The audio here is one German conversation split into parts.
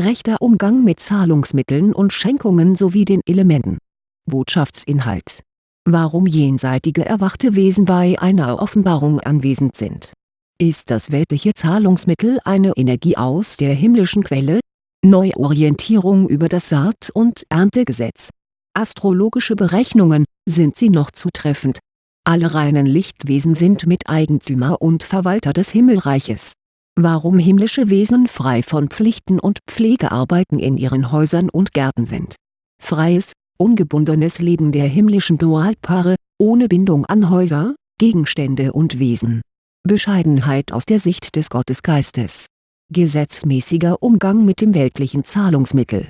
rechter Umgang mit Zahlungsmitteln und Schenkungen sowie den Elementen. Botschaftsinhalt Warum jenseitige erwachte Wesen bei einer Offenbarung anwesend sind. Ist das weltliche Zahlungsmittel eine Energie aus der himmlischen Quelle? Neuorientierung über das Saat- und Erntegesetz. Astrologische Berechnungen, sind sie noch zutreffend? Alle reinen Lichtwesen sind Miteigentümer und Verwalter des Himmelreiches warum himmlische Wesen frei von Pflichten und Pflegearbeiten in ihren Häusern und Gärten sind. Freies, ungebundenes Leben der himmlischen Dualpaare, ohne Bindung an Häuser, Gegenstände und Wesen. Bescheidenheit aus der Sicht des Gottesgeistes. Gesetzmäßiger Umgang mit dem weltlichen Zahlungsmittel.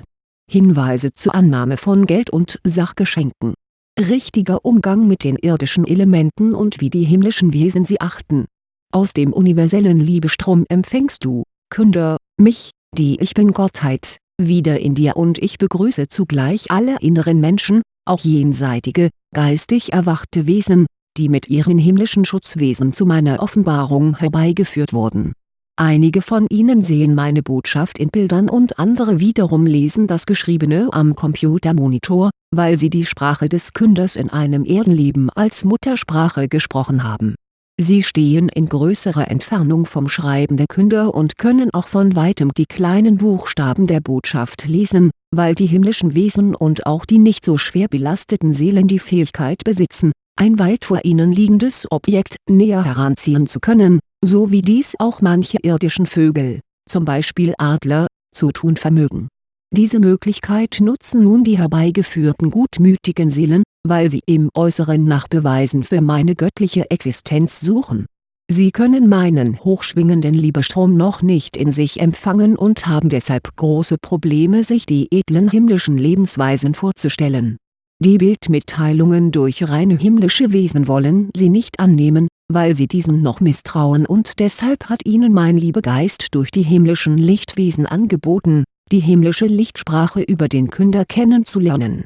Hinweise zur Annahme von Geld und Sachgeschenken. Richtiger Umgang mit den irdischen Elementen und wie die himmlischen Wesen sie achten aus dem universellen Liebestrom empfängst du, Künder, mich, die Ich Bin-Gottheit, wieder in dir und ich begrüße zugleich alle inneren Menschen, auch jenseitige, geistig erwachte Wesen, die mit ihren himmlischen Schutzwesen zu meiner Offenbarung herbeigeführt wurden. Einige von ihnen sehen meine Botschaft in Bildern und andere wiederum lesen das Geschriebene am Computermonitor, weil sie die Sprache des Künders in einem Erdenleben als Muttersprache gesprochen haben Sie stehen in größerer Entfernung vom Schreiben der Künder und können auch von weitem die kleinen Buchstaben der Botschaft lesen, weil die himmlischen Wesen und auch die nicht so schwer belasteten Seelen die Fähigkeit besitzen, ein weit vor ihnen liegendes Objekt näher heranziehen zu können, so wie dies auch manche irdischen Vögel, zum Beispiel Adler, zu tun vermögen. Diese Möglichkeit nutzen nun die herbeigeführten gutmütigen Seelen, weil sie im Äußeren nach Beweisen für meine göttliche Existenz suchen. Sie können meinen hochschwingenden Liebestrom noch nicht in sich empfangen und haben deshalb große Probleme sich die edlen himmlischen Lebensweisen vorzustellen. Die Bildmitteilungen durch reine himmlische Wesen wollen sie nicht annehmen, weil sie diesen noch misstrauen und deshalb hat ihnen mein Liebegeist durch die himmlischen Lichtwesen angeboten, die himmlische Lichtsprache über den Künder kennenzulernen.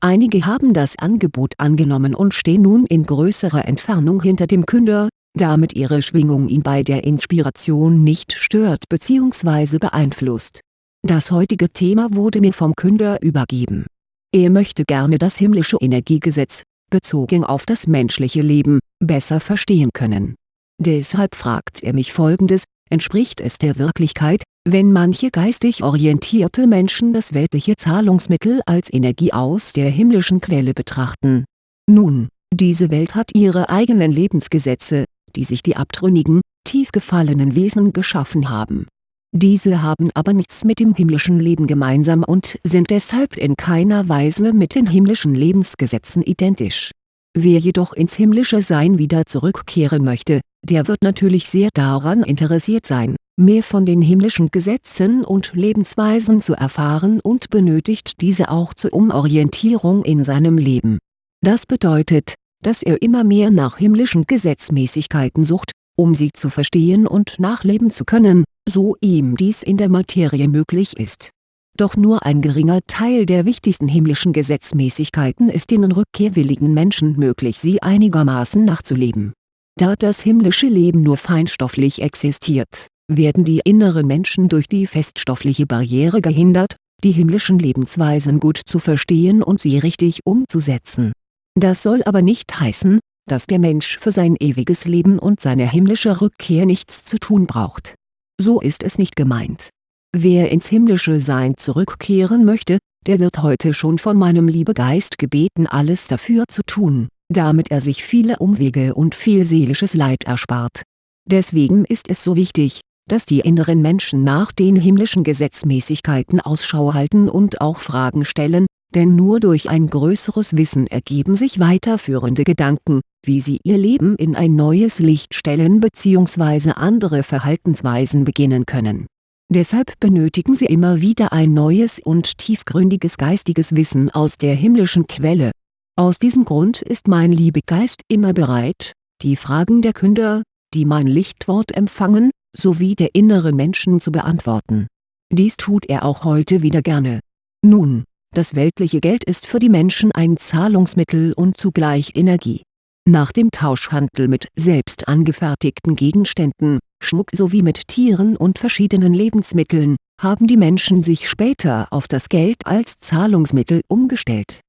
Einige haben das Angebot angenommen und stehen nun in größerer Entfernung hinter dem Künder, damit ihre Schwingung ihn bei der Inspiration nicht stört bzw. beeinflusst. Das heutige Thema wurde mir vom Künder übergeben. Er möchte gerne das himmlische Energiegesetz, bezogen auf das menschliche Leben, besser verstehen können. Deshalb fragt er mich folgendes, entspricht es der Wirklichkeit, wenn manche geistig orientierte Menschen das weltliche Zahlungsmittel als Energie aus der himmlischen Quelle betrachten. Nun, diese Welt hat ihre eigenen Lebensgesetze, die sich die abtrünnigen, tief gefallenen Wesen geschaffen haben. Diese haben aber nichts mit dem himmlischen Leben gemeinsam und sind deshalb in keiner Weise mit den himmlischen Lebensgesetzen identisch. Wer jedoch ins himmlische Sein wieder zurückkehren möchte, der wird natürlich sehr daran interessiert sein, mehr von den himmlischen Gesetzen und Lebensweisen zu erfahren und benötigt diese auch zur Umorientierung in seinem Leben. Das bedeutet, dass er immer mehr nach himmlischen Gesetzmäßigkeiten sucht, um sie zu verstehen und nachleben zu können, so ihm dies in der Materie möglich ist. Doch nur ein geringer Teil der wichtigsten himmlischen Gesetzmäßigkeiten ist den rückkehrwilligen Menschen möglich sie einigermaßen nachzuleben. Da das himmlische Leben nur feinstofflich existiert werden die inneren Menschen durch die feststoffliche Barriere gehindert, die himmlischen Lebensweisen gut zu verstehen und sie richtig umzusetzen. Das soll aber nicht heißen, dass der Mensch für sein ewiges Leben und seine himmlische Rückkehr nichts zu tun braucht. So ist es nicht gemeint. Wer ins himmlische Sein zurückkehren möchte, der wird heute schon von meinem Liebegeist gebeten alles dafür zu tun, damit er sich viele Umwege und viel seelisches Leid erspart. Deswegen ist es so wichtig, dass die inneren Menschen nach den himmlischen Gesetzmäßigkeiten Ausschau halten und auch Fragen stellen, denn nur durch ein größeres Wissen ergeben sich weiterführende Gedanken, wie sie ihr Leben in ein neues Licht stellen bzw. andere Verhaltensweisen beginnen können. Deshalb benötigen sie immer wieder ein neues und tiefgründiges geistiges Wissen aus der himmlischen Quelle. Aus diesem Grund ist mein Liebegeist immer bereit, die Fragen der Künder, die mein Lichtwort empfangen, sowie der inneren Menschen zu beantworten. Dies tut er auch heute wieder gerne. Nun, das weltliche Geld ist für die Menschen ein Zahlungsmittel und zugleich Energie. Nach dem Tauschhandel mit selbst angefertigten Gegenständen, Schmuck sowie mit Tieren und verschiedenen Lebensmitteln, haben die Menschen sich später auf das Geld als Zahlungsmittel umgestellt.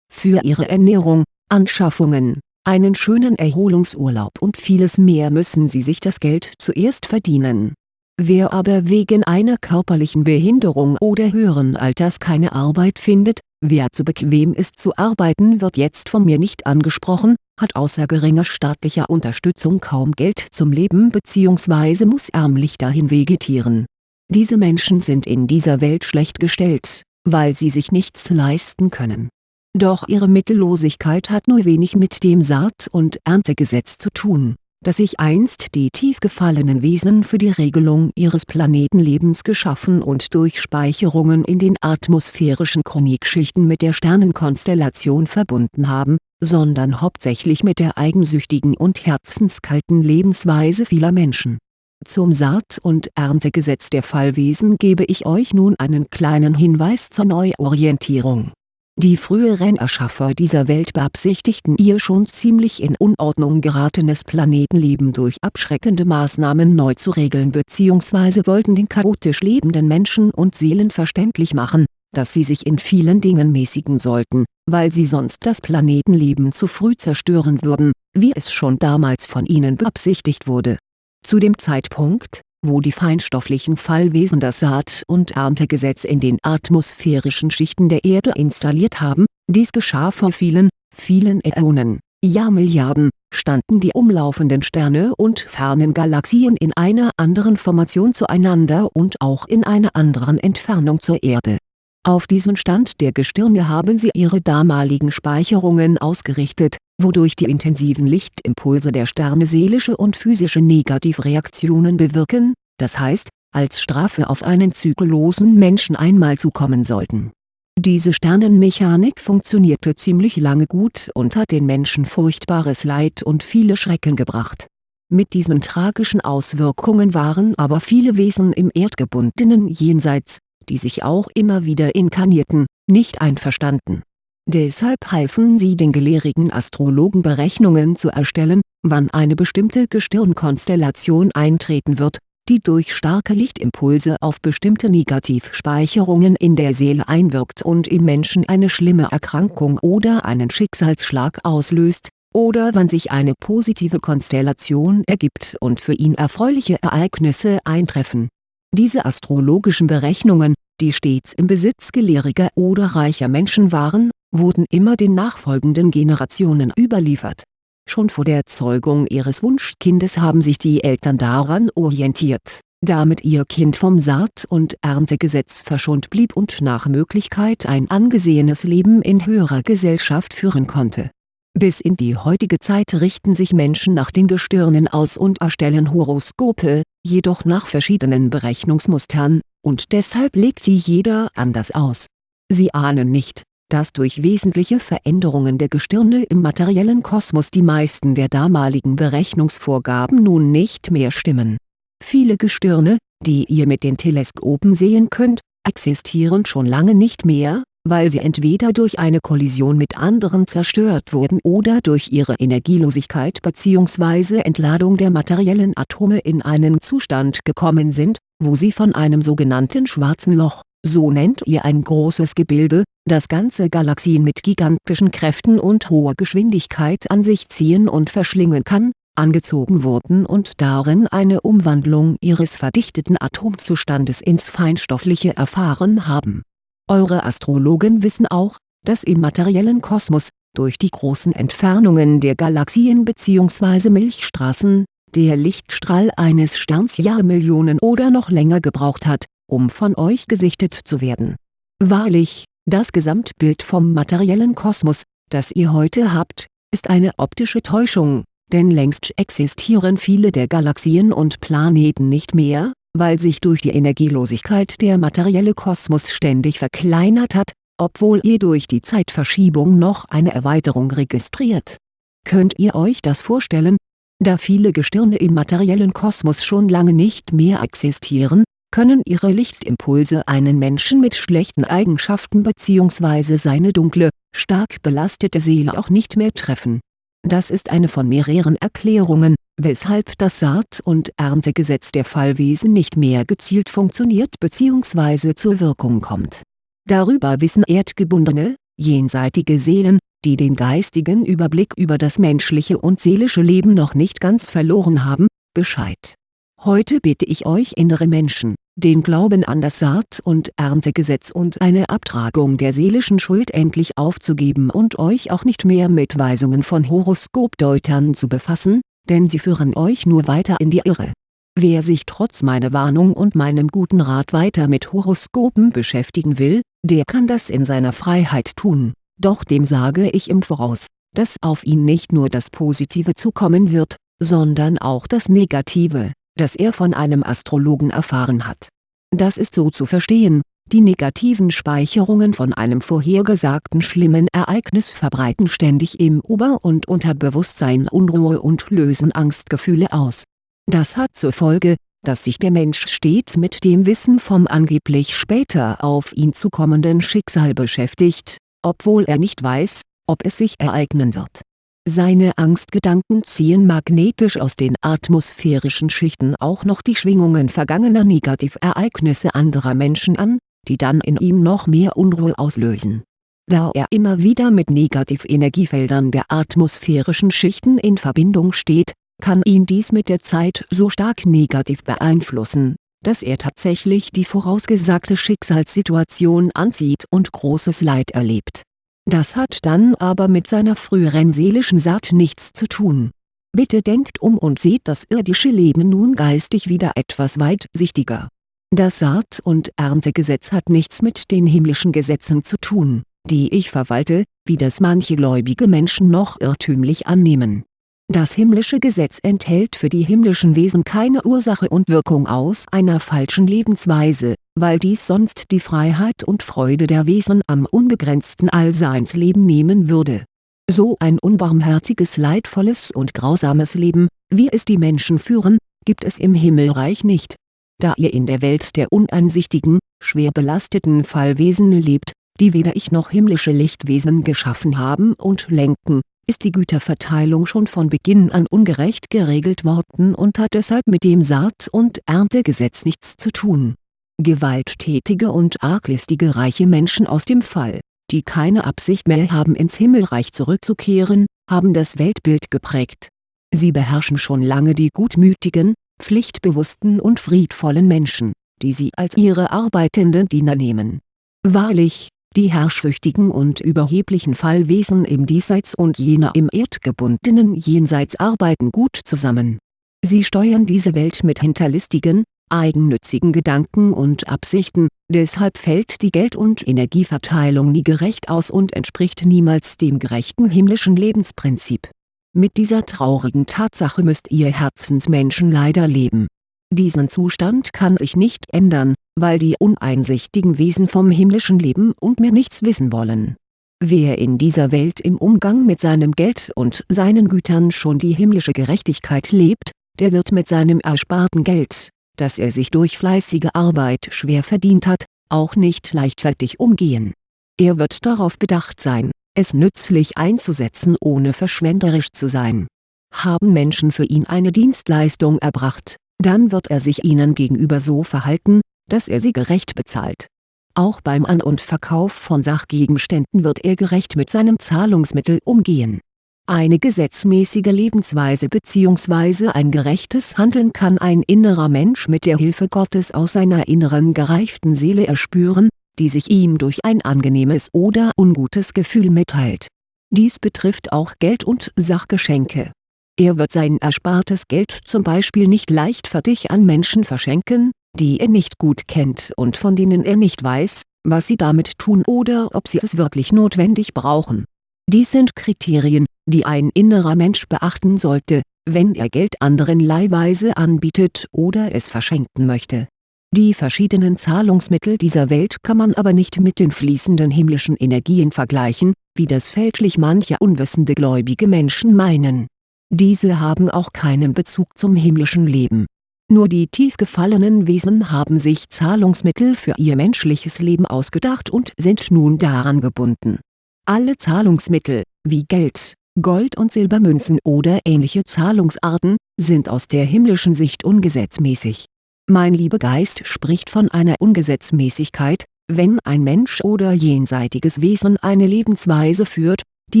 Für ihre Ernährung, Anschaffungen, einen schönen Erholungsurlaub und vieles mehr müssen sie sich das Geld zuerst verdienen. Wer aber wegen einer körperlichen Behinderung oder höheren Alters keine Arbeit findet, wer zu bequem ist zu arbeiten wird jetzt von mir nicht angesprochen, hat außer geringer staatlicher Unterstützung kaum Geld zum Leben bzw. muss ärmlich dahin vegetieren. Diese Menschen sind in dieser Welt schlecht gestellt, weil sie sich nichts leisten können. Doch ihre Mittellosigkeit hat nur wenig mit dem Saat- und Erntegesetz zu tun, das sich einst die tief gefallenen Wesen für die Regelung ihres Planetenlebens geschaffen und durch Speicherungen in den atmosphärischen Chronikschichten mit der Sternenkonstellation verbunden haben, sondern hauptsächlich mit der eigensüchtigen und herzenskalten Lebensweise vieler Menschen. Zum Saat- und Erntegesetz der Fallwesen gebe ich euch nun einen kleinen Hinweis zur Neuorientierung die früheren Erschaffer dieser Welt beabsichtigten ihr schon ziemlich in Unordnung geratenes Planetenleben durch abschreckende Maßnahmen neu zu regeln bzw. wollten den chaotisch lebenden Menschen und Seelen verständlich machen, dass sie sich in vielen Dingen mäßigen sollten, weil sie sonst das Planetenleben zu früh zerstören würden, wie es schon damals von ihnen beabsichtigt wurde. Zu dem Zeitpunkt, wo die feinstofflichen Fallwesen das Saat- und Erntegesetz in den atmosphärischen Schichten der Erde installiert haben, dies geschah vor vielen, vielen Äonen, Jahrmilliarden, standen die umlaufenden Sterne und fernen Galaxien in einer anderen Formation zueinander und auch in einer anderen Entfernung zur Erde. Auf diesen Stand der Gestirne haben sie ihre damaligen Speicherungen ausgerichtet, wodurch die intensiven Lichtimpulse der Sterne seelische und physische Negativreaktionen bewirken, das heißt, als Strafe auf einen zügellosen Menschen einmal zukommen sollten. Diese Sternenmechanik funktionierte ziemlich lange gut und hat den Menschen furchtbares Leid und viele Schrecken gebracht. Mit diesen tragischen Auswirkungen waren aber viele Wesen im erdgebundenen Jenseits, die sich auch immer wieder inkarnierten, nicht einverstanden Deshalb halfen sie den gelehrigen Astrologen Berechnungen zu erstellen, wann eine bestimmte Gestirnkonstellation eintreten wird, die durch starke Lichtimpulse auf bestimmte Negativspeicherungen in der Seele einwirkt und im Menschen eine schlimme Erkrankung oder einen Schicksalsschlag auslöst, oder wann sich eine positive Konstellation ergibt und für ihn erfreuliche Ereignisse eintreffen. Diese astrologischen Berechnungen, die stets im Besitz gelehriger oder reicher Menschen waren wurden immer den nachfolgenden Generationen überliefert. Schon vor der Zeugung ihres Wunschkindes haben sich die Eltern daran orientiert, damit ihr Kind vom Saat- und Erntegesetz verschont blieb und nach Möglichkeit ein angesehenes Leben in höherer Gesellschaft führen konnte. Bis in die heutige Zeit richten sich Menschen nach den Gestirnen aus und erstellen Horoskope, jedoch nach verschiedenen Berechnungsmustern, und deshalb legt sie jeder anders aus. Sie ahnen nicht, dass durch wesentliche Veränderungen der Gestirne im materiellen Kosmos die meisten der damaligen Berechnungsvorgaben nun nicht mehr stimmen. Viele Gestirne, die ihr mit den Teleskopen sehen könnt, existieren schon lange nicht mehr, weil sie entweder durch eine Kollision mit anderen zerstört wurden oder durch ihre Energielosigkeit bzw. Entladung der materiellen Atome in einen Zustand gekommen sind, wo sie von einem sogenannten Schwarzen Loch so nennt ihr ein großes Gebilde, das ganze Galaxien mit gigantischen Kräften und hoher Geschwindigkeit an sich ziehen und verschlingen kann, angezogen wurden und darin eine Umwandlung ihres verdichteten Atomzustandes ins Feinstoffliche erfahren haben. Eure Astrologen wissen auch, dass im materiellen Kosmos, durch die großen Entfernungen der Galaxien bzw. Milchstraßen, der Lichtstrahl eines Sterns Jahrmillionen oder noch länger gebraucht hat, um von euch gesichtet zu werden. Wahrlich, das Gesamtbild vom materiellen Kosmos, das ihr heute habt, ist eine optische Täuschung, denn längst existieren viele der Galaxien und Planeten nicht mehr, weil sich durch die Energielosigkeit der materielle Kosmos ständig verkleinert hat, obwohl ihr durch die Zeitverschiebung noch eine Erweiterung registriert. Könnt ihr euch das vorstellen? Da viele Gestirne im materiellen Kosmos schon lange nicht mehr existieren, können ihre Lichtimpulse einen Menschen mit schlechten Eigenschaften bzw. seine dunkle, stark belastete Seele auch nicht mehr treffen. Das ist eine von mehreren Erklärungen, weshalb das Saat- und Erntegesetz der Fallwesen nicht mehr gezielt funktioniert bzw. zur Wirkung kommt. Darüber wissen erdgebundene, jenseitige Seelen, die den geistigen Überblick über das menschliche und seelische Leben noch nicht ganz verloren haben, Bescheid. Heute bitte ich euch innere Menschen, den Glauben an das Saat- und Erntegesetz und eine Abtragung der seelischen Schuld endlich aufzugeben und euch auch nicht mehr mit Weisungen von Horoskopdeutern zu befassen, denn sie führen euch nur weiter in die Irre. Wer sich trotz meiner Warnung und meinem guten Rat weiter mit Horoskopen beschäftigen will, der kann das in seiner Freiheit tun, doch dem sage ich im Voraus, dass auf ihn nicht nur das Positive zukommen wird, sondern auch das Negative, das er von einem Astrologen erfahren hat. Das ist so zu verstehen, die negativen Speicherungen von einem vorhergesagten schlimmen Ereignis verbreiten ständig im Ober- und Unterbewusstsein Unruhe und lösen Angstgefühle aus. Das hat zur Folge, dass sich der Mensch stets mit dem Wissen vom angeblich später auf ihn zukommenden Schicksal beschäftigt, obwohl er nicht weiß, ob es sich ereignen wird. Seine Angstgedanken ziehen magnetisch aus den atmosphärischen Schichten auch noch die Schwingungen vergangener Negativereignisse anderer Menschen an, die dann in ihm noch mehr Unruhe auslösen. Da er immer wieder mit Negativenergiefeldern der atmosphärischen Schichten in Verbindung steht, kann ihn dies mit der Zeit so stark negativ beeinflussen, dass er tatsächlich die vorausgesagte Schicksalssituation anzieht und großes Leid erlebt. Das hat dann aber mit seiner früheren seelischen Saat nichts zu tun. Bitte denkt um und seht das irdische Leben nun geistig wieder etwas weitsichtiger. Das Saat- und Erntegesetz hat nichts mit den himmlischen Gesetzen zu tun, die ich verwalte, wie das manche gläubige Menschen noch irrtümlich annehmen das himmlische Gesetz enthält für die himmlischen Wesen keine Ursache und Wirkung aus einer falschen Lebensweise, weil dies sonst die Freiheit und Freude der Wesen am unbegrenzten Allseinsleben nehmen würde. So ein unbarmherziges leidvolles und grausames Leben, wie es die Menschen führen, gibt es im Himmelreich nicht. Da ihr in der Welt der uneinsichtigen, schwer belasteten Fallwesen lebt, die weder ich noch himmlische Lichtwesen geschaffen haben und lenken, ist die Güterverteilung schon von Beginn an ungerecht geregelt worden und hat deshalb mit dem Saat- und Erntegesetz nichts zu tun. Gewalttätige und arglistige reiche Menschen aus dem Fall, die keine Absicht mehr haben ins Himmelreich zurückzukehren, haben das Weltbild geprägt. Sie beherrschen schon lange die gutmütigen, pflichtbewussten und friedvollen Menschen, die sie als ihre arbeitenden Diener nehmen. Wahrlich, die herrschsüchtigen und überheblichen Fallwesen im Diesseits und jener im erdgebundenen Jenseits arbeiten gut zusammen. Sie steuern diese Welt mit hinterlistigen, eigennützigen Gedanken und Absichten, deshalb fällt die Geld- und Energieverteilung nie gerecht aus und entspricht niemals dem gerechten himmlischen Lebensprinzip. Mit dieser traurigen Tatsache müsst ihr Herzensmenschen leider leben diesen Zustand kann sich nicht ändern, weil die uneinsichtigen Wesen vom himmlischen Leben und mir nichts wissen wollen. Wer in dieser Welt im Umgang mit seinem Geld und seinen Gütern schon die himmlische Gerechtigkeit lebt, der wird mit seinem ersparten Geld, das er sich durch fleißige Arbeit schwer verdient hat, auch nicht leichtfertig umgehen. Er wird darauf bedacht sein, es nützlich einzusetzen ohne verschwenderisch zu sein. Haben Menschen für ihn eine Dienstleistung erbracht, dann wird er sich ihnen gegenüber so verhalten, dass er sie gerecht bezahlt. Auch beim An- und Verkauf von Sachgegenständen wird er gerecht mit seinem Zahlungsmittel umgehen. Eine gesetzmäßige Lebensweise bzw. ein gerechtes Handeln kann ein innerer Mensch mit der Hilfe Gottes aus seiner inneren gereiften Seele erspüren, die sich ihm durch ein angenehmes oder ungutes Gefühl mitteilt. Dies betrifft auch Geld- und Sachgeschenke er wird sein erspartes Geld zum Beispiel nicht leichtfertig an Menschen verschenken, die er nicht gut kennt und von denen er nicht weiß, was sie damit tun oder ob sie es wirklich notwendig brauchen. Dies sind Kriterien, die ein innerer Mensch beachten sollte, wenn er Geld anderen leihweise anbietet oder es verschenken möchte. Die verschiedenen Zahlungsmittel dieser Welt kann man aber nicht mit den fließenden himmlischen Energien vergleichen, wie das fälschlich manche unwissende gläubige Menschen meinen diese haben auch keinen Bezug zum himmlischen Leben. Nur die tief gefallenen Wesen haben sich Zahlungsmittel für ihr menschliches Leben ausgedacht und sind nun daran gebunden. Alle Zahlungsmittel, wie Geld, Gold- und Silbermünzen oder ähnliche Zahlungsarten, sind aus der himmlischen Sicht ungesetzmäßig. Mein Liebegeist spricht von einer Ungesetzmäßigkeit, wenn ein Mensch oder jenseitiges Wesen eine Lebensweise führt, die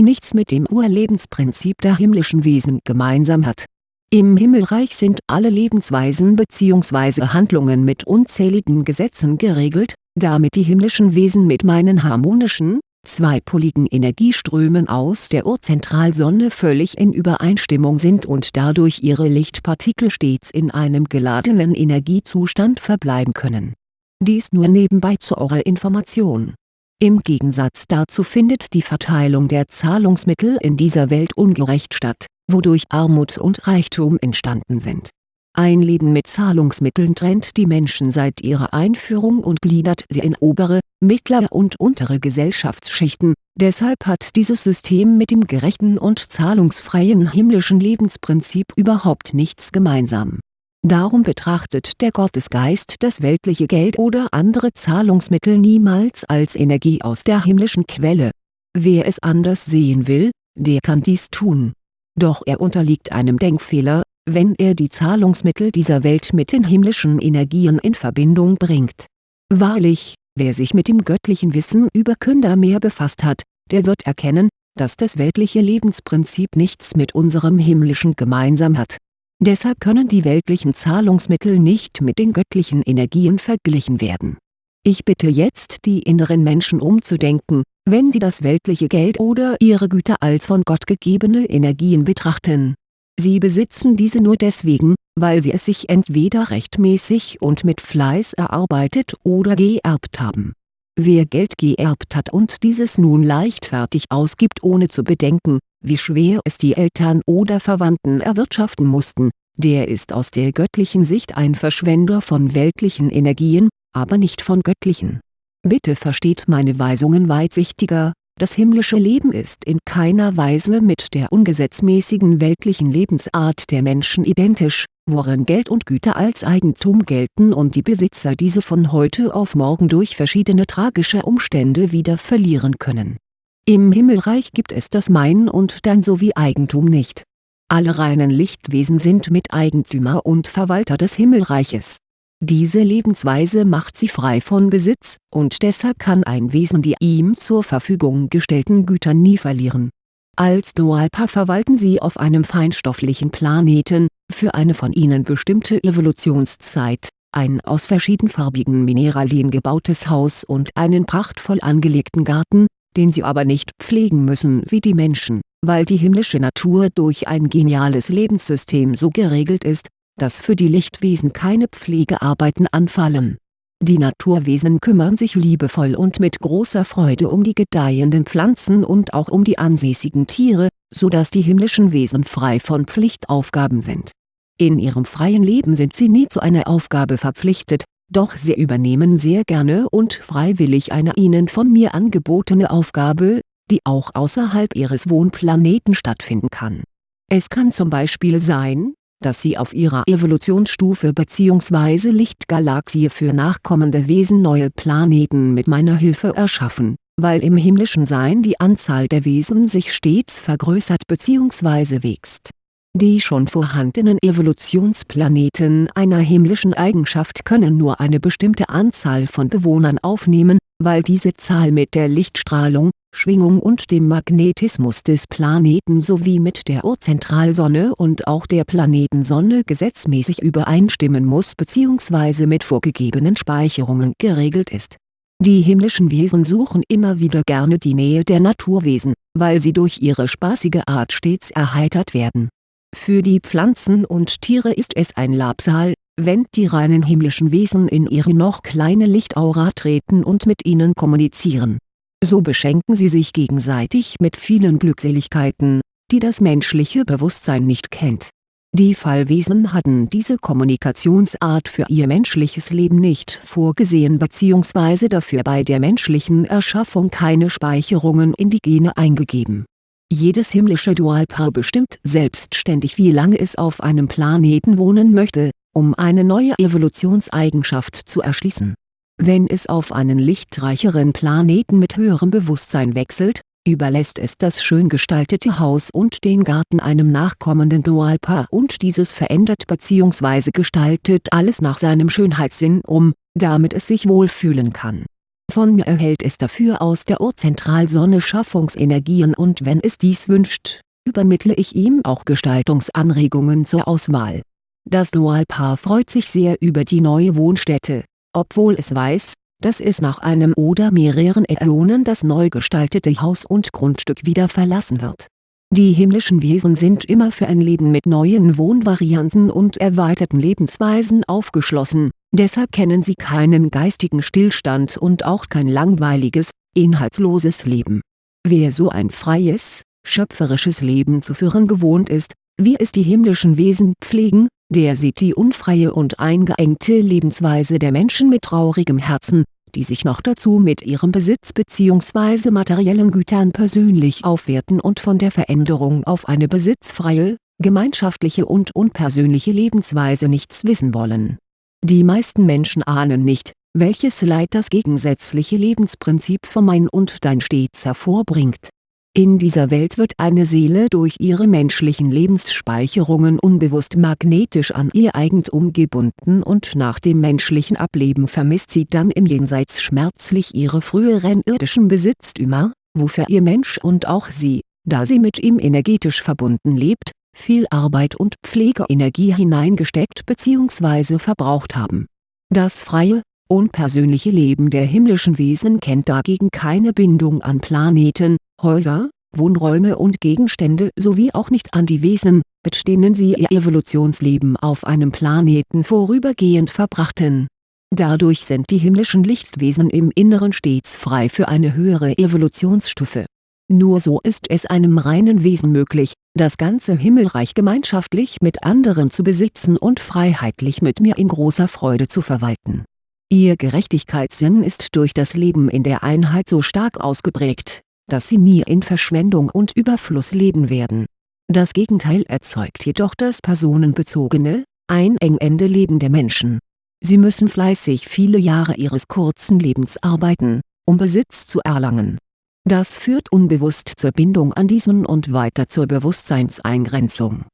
nichts mit dem Urlebensprinzip der himmlischen Wesen gemeinsam hat. Im Himmelreich sind alle Lebensweisen bzw. Handlungen mit unzähligen Gesetzen geregelt, damit die himmlischen Wesen mit meinen harmonischen, zweipoligen Energieströmen aus der Urzentralsonne völlig in Übereinstimmung sind und dadurch ihre Lichtpartikel stets in einem geladenen Energiezustand verbleiben können. Dies nur nebenbei zu eurer Information. Im Gegensatz dazu findet die Verteilung der Zahlungsmittel in dieser Welt ungerecht statt, wodurch Armut und Reichtum entstanden sind ein Leben mit Zahlungsmitteln trennt die Menschen seit ihrer Einführung und gliedert sie in obere, mittlere und untere Gesellschaftsschichten, deshalb hat dieses System mit dem gerechten und zahlungsfreien himmlischen Lebensprinzip überhaupt nichts gemeinsam. Darum betrachtet der Gottesgeist das weltliche Geld oder andere Zahlungsmittel niemals als Energie aus der himmlischen Quelle. Wer es anders sehen will, der kann dies tun. Doch er unterliegt einem Denkfehler, wenn er die Zahlungsmittel dieser Welt mit den himmlischen Energien in Verbindung bringt. Wahrlich, wer sich mit dem göttlichen Wissen über Künder mehr befasst hat, der wird erkennen, dass das weltliche Lebensprinzip nichts mit unserem himmlischen gemeinsam hat. Deshalb können die weltlichen Zahlungsmittel nicht mit den göttlichen Energien verglichen werden. Ich bitte jetzt die inneren Menschen umzudenken, wenn sie das weltliche Geld oder ihre Güter als von Gott gegebene Energien betrachten Sie besitzen diese nur deswegen, weil sie es sich entweder rechtmäßig und mit Fleiß erarbeitet oder geerbt haben. Wer Geld geerbt hat und dieses nun leichtfertig ausgibt ohne zu bedenken, wie schwer es die Eltern oder Verwandten erwirtschaften mussten, der ist aus der göttlichen Sicht ein Verschwender von weltlichen Energien, aber nicht von göttlichen. Bitte versteht meine Weisungen weitsichtiger, das himmlische Leben ist in keiner Weise mit der ungesetzmäßigen weltlichen Lebensart der Menschen identisch, worin Geld und Güter als Eigentum gelten und die Besitzer diese von heute auf morgen durch verschiedene tragische Umstände wieder verlieren können. Im Himmelreich gibt es das Mein und Dein sowie Eigentum nicht. Alle reinen Lichtwesen sind Miteigentümer und Verwalter des Himmelreiches diese Lebensweise macht sie frei von Besitz, und deshalb kann ein Wesen die ihm zur Verfügung gestellten Güter nie verlieren. Als Dualpaar verwalten sie auf einem feinstofflichen Planeten, für eine von ihnen bestimmte Evolutionszeit, ein aus verschiedenfarbigen Mineralien gebautes Haus und einen prachtvoll angelegten Garten, den sie aber nicht pflegen müssen wie die Menschen, weil die himmlische Natur durch ein geniales Lebenssystem so geregelt ist, dass für die Lichtwesen keine Pflegearbeiten anfallen. Die Naturwesen kümmern sich liebevoll und mit großer Freude um die gedeihenden Pflanzen und auch um die ansässigen Tiere, so dass die himmlischen Wesen frei von Pflichtaufgaben sind. In ihrem freien Leben sind sie nie zu einer Aufgabe verpflichtet, doch sie übernehmen sehr gerne und freiwillig eine ihnen von mir angebotene Aufgabe, die auch außerhalb ihres Wohnplaneten stattfinden kann. Es kann zum Beispiel sein, dass sie auf ihrer Evolutionsstufe bzw. Lichtgalaxie für nachkommende Wesen neue Planeten mit meiner Hilfe erschaffen, weil im himmlischen Sein die Anzahl der Wesen sich stets vergrößert bzw. wächst. Die schon vorhandenen Evolutionsplaneten einer himmlischen Eigenschaft können nur eine bestimmte Anzahl von Bewohnern aufnehmen, weil diese Zahl mit der Lichtstrahlung, Schwingung und dem Magnetismus des Planeten sowie mit der Urzentralsonne und auch der Planetensonne gesetzmäßig übereinstimmen muss bzw. mit vorgegebenen Speicherungen geregelt ist. Die himmlischen Wesen suchen immer wieder gerne die Nähe der Naturwesen, weil sie durch ihre spaßige Art stets erheitert werden. Für die Pflanzen und Tiere ist es ein Labsal, wenn die reinen himmlischen Wesen in ihre noch kleine Lichtaura treten und mit ihnen kommunizieren so beschenken sie sich gegenseitig mit vielen Glückseligkeiten, die das menschliche Bewusstsein nicht kennt. Die Fallwesen hatten diese Kommunikationsart für ihr menschliches Leben nicht vorgesehen bzw. dafür bei der menschlichen Erschaffung keine Speicherungen in die Gene eingegeben. Jedes himmlische Dualpaar bestimmt selbstständig wie lange es auf einem Planeten wohnen möchte, um eine neue Evolutionseigenschaft zu erschließen wenn es auf einen lichtreicheren Planeten mit höherem Bewusstsein wechselt, überlässt es das schön gestaltete Haus und den Garten einem nachkommenden Dualpaar und dieses verändert bzw. gestaltet alles nach seinem Schönheitssinn um, damit es sich wohlfühlen kann. Von mir erhält es dafür aus der Urzentralsonne Schaffungsenergien und wenn es dies wünscht, übermittle ich ihm auch Gestaltungsanregungen zur Auswahl. Das Dualpaar freut sich sehr über die neue Wohnstätte, obwohl es weiß, dass es nach einem oder mehreren Äonen das neu gestaltete Haus und Grundstück wieder verlassen wird. Die himmlischen Wesen sind immer für ein Leben mit neuen Wohnvarianten und erweiterten Lebensweisen aufgeschlossen, deshalb kennen sie keinen geistigen Stillstand und auch kein langweiliges, inhaltsloses Leben. Wer so ein freies, schöpferisches Leben zu führen gewohnt ist, wie es die himmlischen Wesen pflegen, der sieht die unfreie und eingeengte Lebensweise der Menschen mit traurigem Herzen, die sich noch dazu mit ihrem Besitz bzw. materiellen Gütern persönlich aufwerten und von der Veränderung auf eine besitzfreie, gemeinschaftliche und unpersönliche Lebensweise nichts wissen wollen. Die meisten Menschen ahnen nicht, welches Leid das gegensätzliche Lebensprinzip von Mein und Dein stets hervorbringt in dieser Welt wird eine Seele durch ihre menschlichen Lebensspeicherungen unbewusst magnetisch an ihr Eigentum gebunden und nach dem menschlichen Ableben vermisst sie dann im Jenseits schmerzlich ihre früheren irdischen Besitztümer, wofür ihr Mensch und auch sie, da sie mit ihm energetisch verbunden lebt, viel Arbeit und Pflegeenergie hineingesteckt bzw. verbraucht haben. Das freie, unpersönliche Leben der himmlischen Wesen kennt dagegen keine Bindung an Planeten, Häuser, Wohnräume und Gegenstände sowie auch nicht an die Wesen, mit denen sie ihr Evolutionsleben auf einem Planeten vorübergehend verbrachten. Dadurch sind die himmlischen Lichtwesen im Inneren stets frei für eine höhere Evolutionsstufe. Nur so ist es einem reinen Wesen möglich, das ganze Himmelreich gemeinschaftlich mit anderen zu besitzen und freiheitlich mit mir in großer Freude zu verwalten. Ihr Gerechtigkeitssinn ist durch das Leben in der Einheit so stark ausgeprägt, dass sie nie in Verschwendung und Überfluss leben werden. Das Gegenteil erzeugt jedoch das personenbezogene, einengende Leben der Menschen. Sie müssen fleißig viele Jahre ihres kurzen Lebens arbeiten, um Besitz zu erlangen. Das führt unbewusst zur Bindung an diesen und weiter zur Bewusstseinseingrenzung.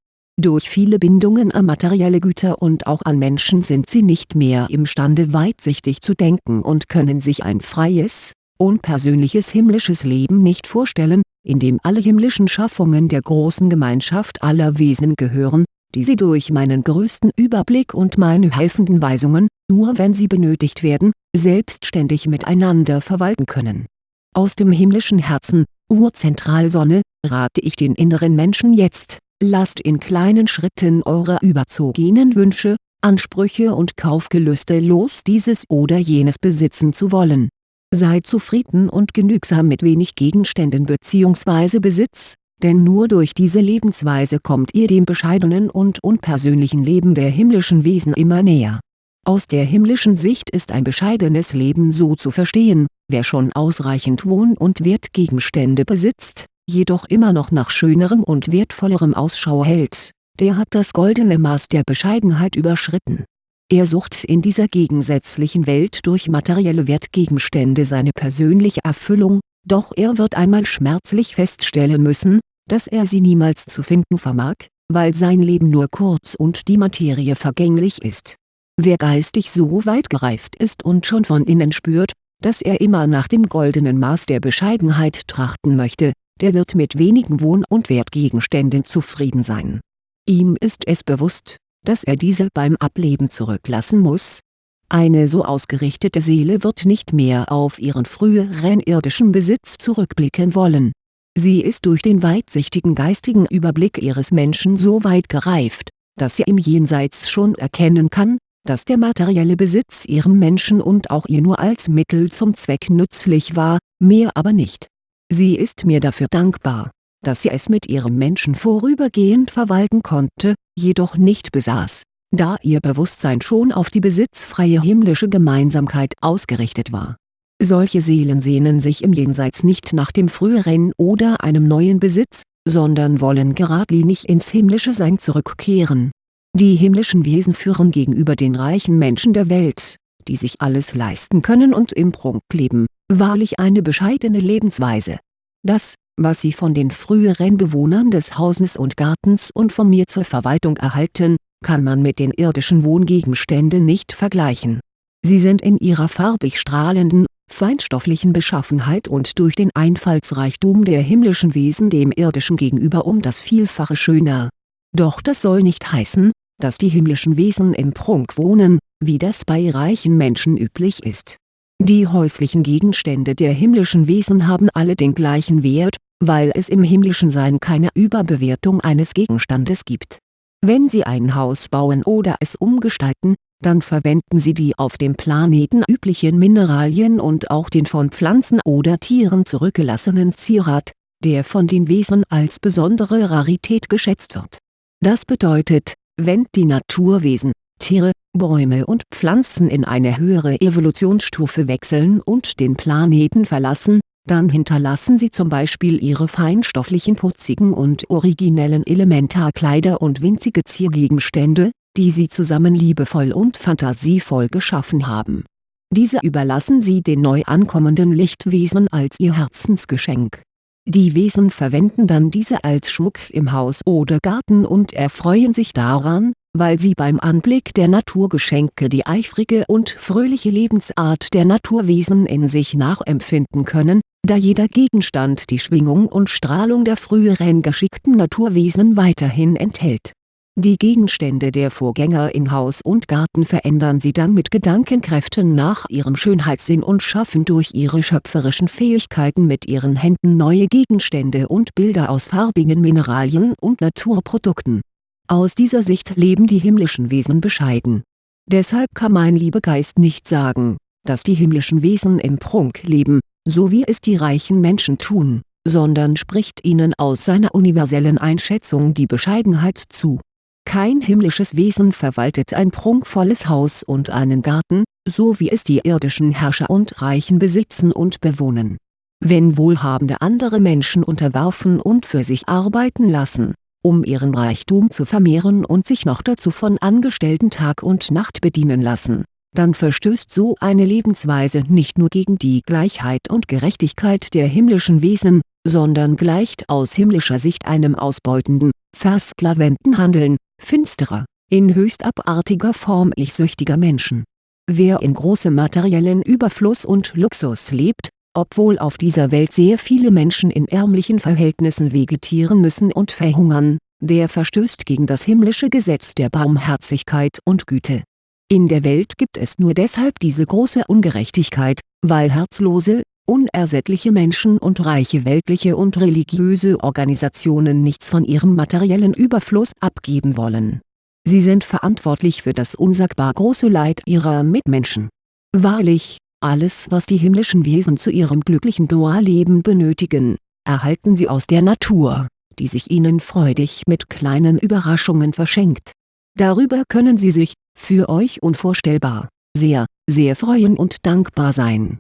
Durch viele Bindungen an materielle Güter und auch an Menschen sind sie nicht mehr imstande weitsichtig zu denken und können sich ein freies, unpersönliches himmlisches Leben nicht vorstellen, in dem alle himmlischen Schaffungen der großen Gemeinschaft aller Wesen gehören, die sie durch meinen größten Überblick und meine helfenden Weisungen, nur wenn sie benötigt werden, selbstständig miteinander verwalten können. Aus dem himmlischen Herzen, Urzentralsonne, rate ich den inneren Menschen jetzt, lasst in kleinen Schritten eure überzogenen Wünsche, Ansprüche und Kaufgelüste los dieses oder jenes besitzen zu wollen Sei zufrieden und genügsam mit wenig Gegenständen bzw. Besitz, denn nur durch diese Lebensweise kommt ihr dem bescheidenen und unpersönlichen Leben der himmlischen Wesen immer näher. Aus der himmlischen Sicht ist ein bescheidenes Leben so zu verstehen, wer schon ausreichend Wohn- und Wertgegenstände besitzt, jedoch immer noch nach schönerem und wertvollerem Ausschau hält, der hat das goldene Maß der Bescheidenheit überschritten er sucht in dieser gegensätzlichen Welt durch materielle Wertgegenstände seine persönliche Erfüllung, doch er wird einmal schmerzlich feststellen müssen, dass er sie niemals zu finden vermag, weil sein Leben nur kurz und die Materie vergänglich ist. Wer geistig so weit gereift ist und schon von innen spürt, dass er immer nach dem goldenen Maß der Bescheidenheit trachten möchte, der wird mit wenigen Wohn- und Wertgegenständen zufrieden sein. Ihm ist es bewusst, dass er diese beim Ableben zurücklassen muss? Eine so ausgerichtete Seele wird nicht mehr auf ihren früheren irdischen Besitz zurückblicken wollen. Sie ist durch den weitsichtigen geistigen Überblick ihres Menschen so weit gereift, dass sie im Jenseits schon erkennen kann, dass der materielle Besitz ihrem Menschen und auch ihr nur als Mittel zum Zweck nützlich war, mehr aber nicht. Sie ist mir dafür dankbar dass sie es mit ihrem Menschen vorübergehend verwalten konnte, jedoch nicht besaß, da ihr Bewusstsein schon auf die besitzfreie himmlische Gemeinsamkeit ausgerichtet war. Solche Seelen sehnen sich im Jenseits nicht nach dem früheren oder einem neuen Besitz, sondern wollen geradlinig ins himmlische Sein zurückkehren. Die himmlischen Wesen führen gegenüber den reichen Menschen der Welt, die sich alles leisten können und im Prunk leben, wahrlich eine bescheidene Lebensweise Das, was Sie von den früheren Bewohnern des Hauses und Gartens und von mir zur Verwaltung erhalten, kann man mit den irdischen Wohngegenständen nicht vergleichen. Sie sind in ihrer farbig strahlenden, feinstofflichen Beschaffenheit und durch den Einfallsreichtum der himmlischen Wesen dem irdischen gegenüber um das Vielfache schöner. Doch das soll nicht heißen, dass die himmlischen Wesen im Prunk wohnen, wie das bei reichen Menschen üblich ist. Die häuslichen Gegenstände der himmlischen Wesen haben alle den gleichen Wert, weil es im himmlischen Sein keine Überbewertung eines Gegenstandes gibt. Wenn Sie ein Haus bauen oder es umgestalten, dann verwenden Sie die auf dem Planeten üblichen Mineralien und auch den von Pflanzen oder Tieren zurückgelassenen Zierat, der von den Wesen als besondere Rarität geschätzt wird. Das bedeutet, wenn die Naturwesen, Tiere, Bäume und Pflanzen in eine höhere Evolutionsstufe wechseln und den Planeten verlassen, dann hinterlassen sie zum Beispiel ihre feinstofflichen putzigen und originellen Elementarkleider und winzige Ziergegenstände, die sie zusammen liebevoll und fantasievoll geschaffen haben. Diese überlassen sie den neu ankommenden Lichtwesen als ihr Herzensgeschenk. Die Wesen verwenden dann diese als Schmuck im Haus oder Garten und erfreuen sich daran, weil sie beim Anblick der Naturgeschenke die eifrige und fröhliche Lebensart der Naturwesen in sich nachempfinden können, da jeder Gegenstand die Schwingung und Strahlung der früheren geschickten Naturwesen weiterhin enthält. Die Gegenstände der Vorgänger in Haus und Garten verändern sie dann mit Gedankenkräften nach ihrem Schönheitssinn und schaffen durch ihre schöpferischen Fähigkeiten mit ihren Händen neue Gegenstände und Bilder aus farbigen Mineralien und Naturprodukten aus dieser Sicht leben die himmlischen Wesen bescheiden. Deshalb kann mein Liebegeist nicht sagen, dass die himmlischen Wesen im Prunk leben, so wie es die reichen Menschen tun, sondern spricht ihnen aus seiner universellen Einschätzung die Bescheidenheit zu. Kein himmlisches Wesen verwaltet ein prunkvolles Haus und einen Garten, so wie es die irdischen Herrscher und Reichen besitzen und bewohnen. Wenn wohlhabende andere Menschen unterwerfen und für sich arbeiten lassen, um ihren Reichtum zu vermehren und sich noch dazu von Angestellten Tag und Nacht bedienen lassen, dann verstößt so eine Lebensweise nicht nur gegen die Gleichheit und Gerechtigkeit der himmlischen Wesen, sondern gleicht aus himmlischer Sicht einem ausbeutenden, versklaventen Handeln, finsterer, in höchst abartiger Form ich-süchtiger Menschen. Wer in großem materiellen Überfluss und Luxus lebt, obwohl auf dieser Welt sehr viele Menschen in ärmlichen Verhältnissen vegetieren müssen und verhungern, der verstößt gegen das himmlische Gesetz der Barmherzigkeit und Güte. In der Welt gibt es nur deshalb diese große Ungerechtigkeit, weil herzlose, unersättliche Menschen und reiche weltliche und religiöse Organisationen nichts von ihrem materiellen Überfluss abgeben wollen. Sie sind verantwortlich für das unsagbar große Leid ihrer Mitmenschen. Wahrlich, alles was die himmlischen Wesen zu ihrem glücklichen Dualleben benötigen, erhalten sie aus der Natur, die sich ihnen freudig mit kleinen Überraschungen verschenkt. Darüber können sie sich, für euch unvorstellbar, sehr, sehr freuen und dankbar sein.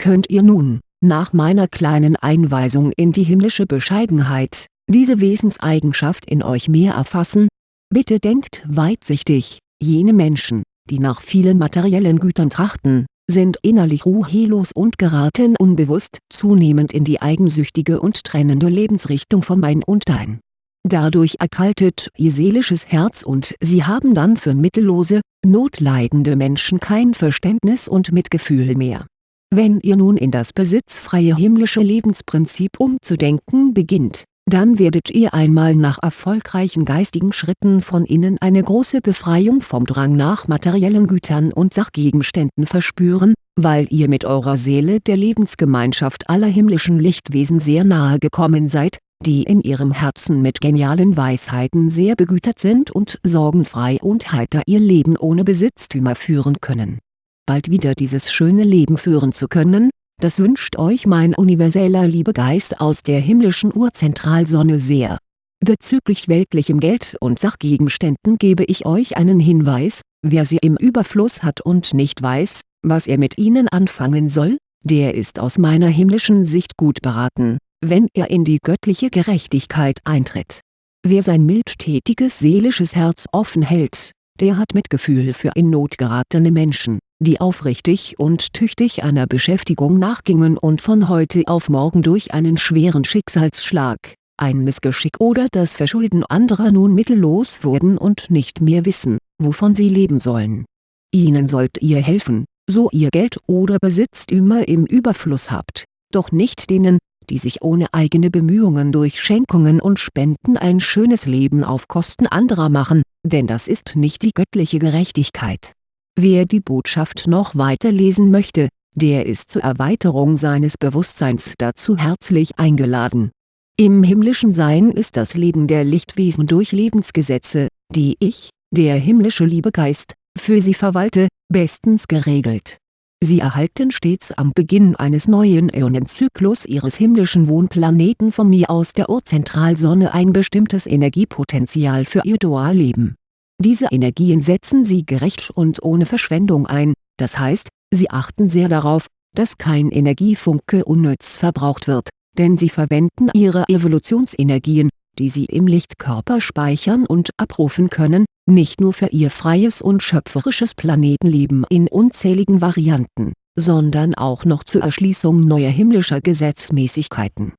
Könnt ihr nun, nach meiner kleinen Einweisung in die himmlische Bescheidenheit, diese Wesenseigenschaft in euch mehr erfassen? Bitte denkt weitsichtig, jene Menschen, die nach vielen materiellen Gütern trachten, sind innerlich ruhelos und geraten unbewusst zunehmend in die eigensüchtige und trennende Lebensrichtung von Mein und Dein. Dadurch erkaltet ihr seelisches Herz und sie haben dann für mittellose, notleidende Menschen kein Verständnis und Mitgefühl mehr. Wenn ihr nun in das besitzfreie himmlische Lebensprinzip umzudenken beginnt dann werdet ihr einmal nach erfolgreichen geistigen Schritten von innen eine große Befreiung vom Drang nach materiellen Gütern und Sachgegenständen verspüren, weil ihr mit eurer Seele der Lebensgemeinschaft aller himmlischen Lichtwesen sehr nahe gekommen seid, die in ihrem Herzen mit genialen Weisheiten sehr begütert sind und sorgenfrei und heiter ihr Leben ohne Besitztümer führen können. Bald wieder dieses schöne Leben führen zu können, das wünscht euch mein universeller Liebegeist aus der himmlischen Urzentralsonne sehr. Bezüglich weltlichem Geld und Sachgegenständen gebe ich euch einen Hinweis, wer sie im Überfluss hat und nicht weiß, was er mit ihnen anfangen soll, der ist aus meiner himmlischen Sicht gut beraten, wenn er in die göttliche Gerechtigkeit eintritt. Wer sein mildtätiges seelisches Herz offen hält, der hat Mitgefühl für in Not geratene Menschen, die aufrichtig und tüchtig einer Beschäftigung nachgingen und von heute auf morgen durch einen schweren Schicksalsschlag, ein Missgeschick oder das Verschulden anderer nun mittellos wurden und nicht mehr wissen, wovon sie leben sollen. Ihnen sollt ihr helfen, so ihr Geld oder Besitz immer im Überfluss habt, doch nicht denen, die sich ohne eigene Bemühungen durch Schenkungen und Spenden ein schönes Leben auf Kosten anderer machen, denn das ist nicht die göttliche Gerechtigkeit Wer die Botschaft noch weiter lesen möchte, der ist zur Erweiterung seines Bewusstseins dazu herzlich eingeladen. Im himmlischen Sein ist das Leben der Lichtwesen durch Lebensgesetze, die ich, der himmlische Liebegeist, für sie verwalte, bestens geregelt. Sie erhalten stets am Beginn eines neuen Äonenzyklus ihres himmlischen Wohnplaneten von mir aus der Urzentralsonne ein bestimmtes Energiepotenzial für ihr Dualleben. Diese Energien setzen sie gerecht und ohne Verschwendung ein, das heißt, sie achten sehr darauf, dass kein Energiefunke unnütz verbraucht wird, denn sie verwenden ihre Evolutionsenergien, die sie im Lichtkörper speichern und abrufen können, nicht nur für ihr freies und schöpferisches Planetenleben in unzähligen Varianten, sondern auch noch zur Erschließung neuer himmlischer Gesetzmäßigkeiten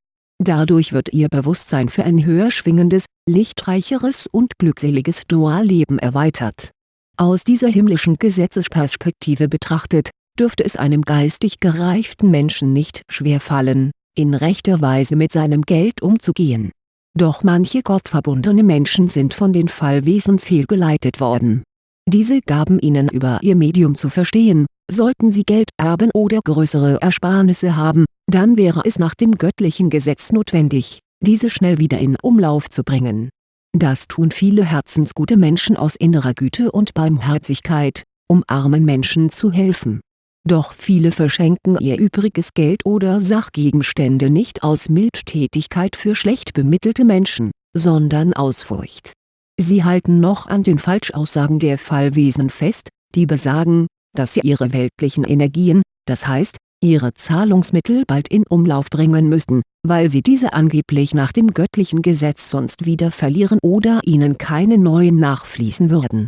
Dadurch wird ihr Bewusstsein für ein höher schwingendes, lichtreicheres und glückseliges Dualleben erweitert. Aus dieser himmlischen Gesetzesperspektive betrachtet, dürfte es einem geistig gereiften Menschen nicht schwerfallen, in rechter Weise mit seinem Geld umzugehen. Doch manche gottverbundene Menschen sind von den Fallwesen fehlgeleitet worden. Diese gaben ihnen über ihr Medium zu verstehen, sollten sie Geld erben oder größere Ersparnisse haben, dann wäre es nach dem göttlichen Gesetz notwendig, diese schnell wieder in Umlauf zu bringen. Das tun viele herzensgute Menschen aus innerer Güte und Barmherzigkeit, um armen Menschen zu helfen. Doch viele verschenken ihr übriges Geld oder Sachgegenstände nicht aus Mildtätigkeit für schlecht bemittelte Menschen, sondern aus Furcht. Sie halten noch an den Falschaussagen der Fallwesen fest, die besagen, dass sie ihre weltlichen Energien, das heißt, ihre Zahlungsmittel bald in Umlauf bringen müssten, weil sie diese angeblich nach dem göttlichen Gesetz sonst wieder verlieren oder ihnen keine neuen nachfließen würden.